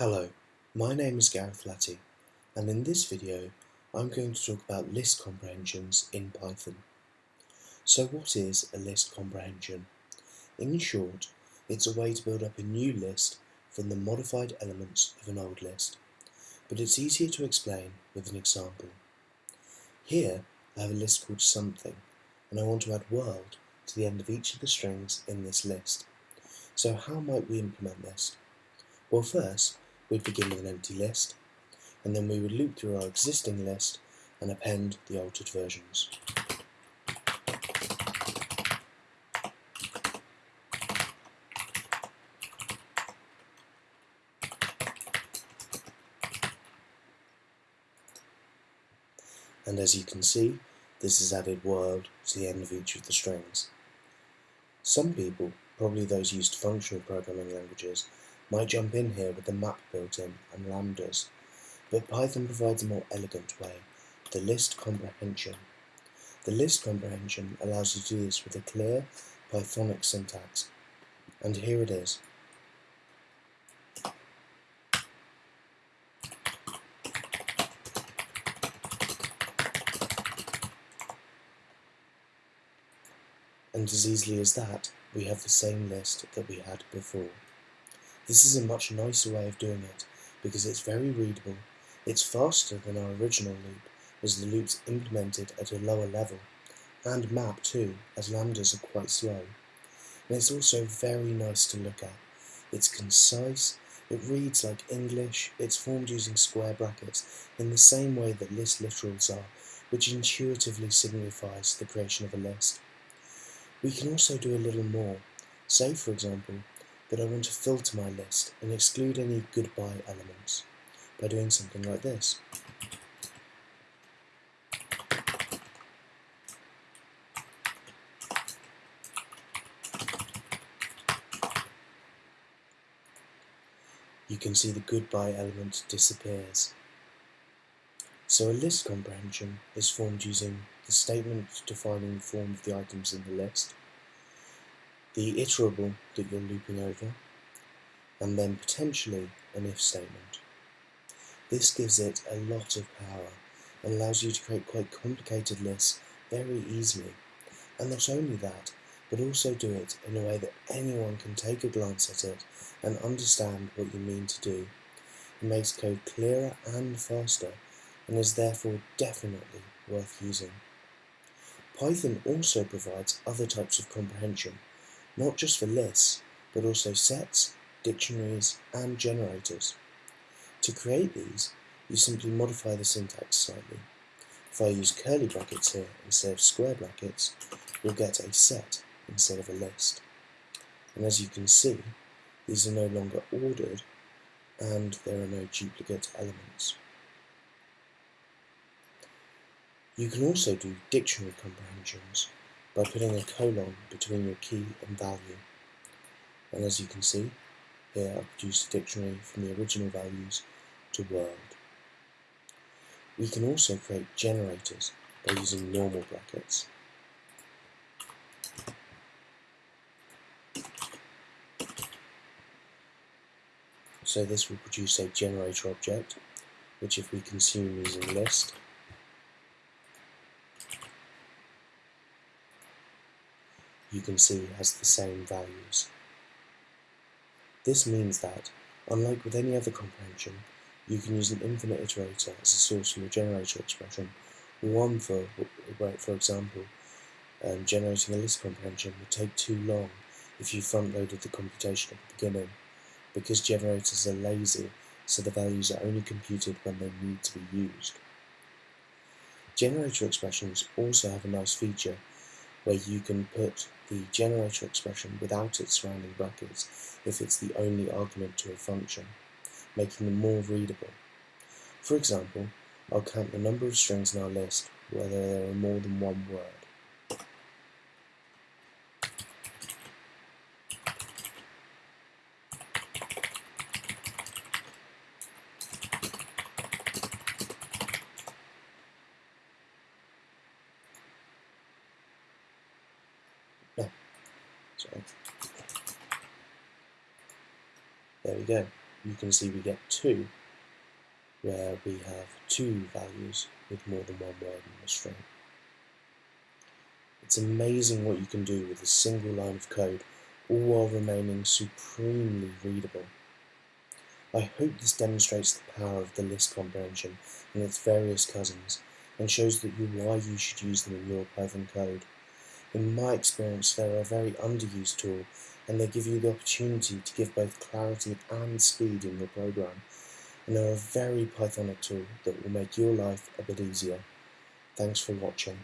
Hello, my name is Gareth Latty and in this video I'm going to talk about list comprehensions in Python. So what is a list comprehension? In short, it's a way to build up a new list from the modified elements of an old list, but it's easier to explain with an example. Here I have a list called something and I want to add world to the end of each of the strings in this list. So how might we implement this? Well first, we'd begin with an empty list, and then we would loop through our existing list and append the altered versions. And as you can see, this has added world to the end of each of the strings. Some people, probably those used to functional programming languages, might jump in here with the map built in and lambdas, but Python provides a more elegant way, the list comprehension. The list comprehension allows you to do this with a clear Pythonic syntax, and here it is. And as easily as that, we have the same list that we had before. This is a much nicer way of doing it, because it's very readable, it's faster than our original loop, as the loop's implemented at a lower level, and map too, as lambdas are quite slow. And it's also very nice to look at. It's concise, it reads like English, it's formed using square brackets, in the same way that list literals are, which intuitively signifies the creation of a list. We can also do a little more. Say, for example, that I want to filter my list and exclude any goodbye elements by doing something like this. You can see the goodbye element disappears. So a list comprehension is formed using the statement defining the form of the items in the list, the iterable that you're looping over, and then potentially an if statement. This gives it a lot of power and allows you to create quite complicated lists very easily. And not only that, but also do it in a way that anyone can take a glance at it and understand what you mean to do. It makes code clearer and faster and is therefore definitely worth using. Python also provides other types of comprehension not just for lists, but also sets, dictionaries, and generators. To create these, you simply modify the syntax slightly. If I use curly brackets here instead of square brackets, you'll get a set instead of a list. And as you can see, these are no longer ordered, and there are no duplicate elements. You can also do dictionary comprehensions by putting a colon between your key and value. And as you can see, here I've produced a dictionary from the original values to world. We can also create generators by using normal brackets. So this will produce a generator object, which if we consume using list, you can see has the same values. This means that, unlike with any other comprehension, you can use an infinite iterator as a source for your generator expression, one for, for example, um, generating a list comprehension would take too long if you front-loaded the computation at the beginning, because generators are lazy, so the values are only computed when they need to be used. Generator expressions also have a nice feature where you can put the generator expression without its surrounding brackets if it's the only argument to a function, making them more readable. For example, I'll count the number of strings in our list whether there are more than one word. There we go. you can see we get 2, where we have two values with more than one word in the string. It's amazing what you can do with a single line of code, all while remaining supremely readable. I hope this demonstrates the power of the list comprehension and its various cousins, and shows that you why you should use them in your Python code. In my experience, they're a very underused tool, and they give you the opportunity to give both clarity and speed in your program, and they're a very Pythonic tool that will make your life a bit easier. Thanks for watching.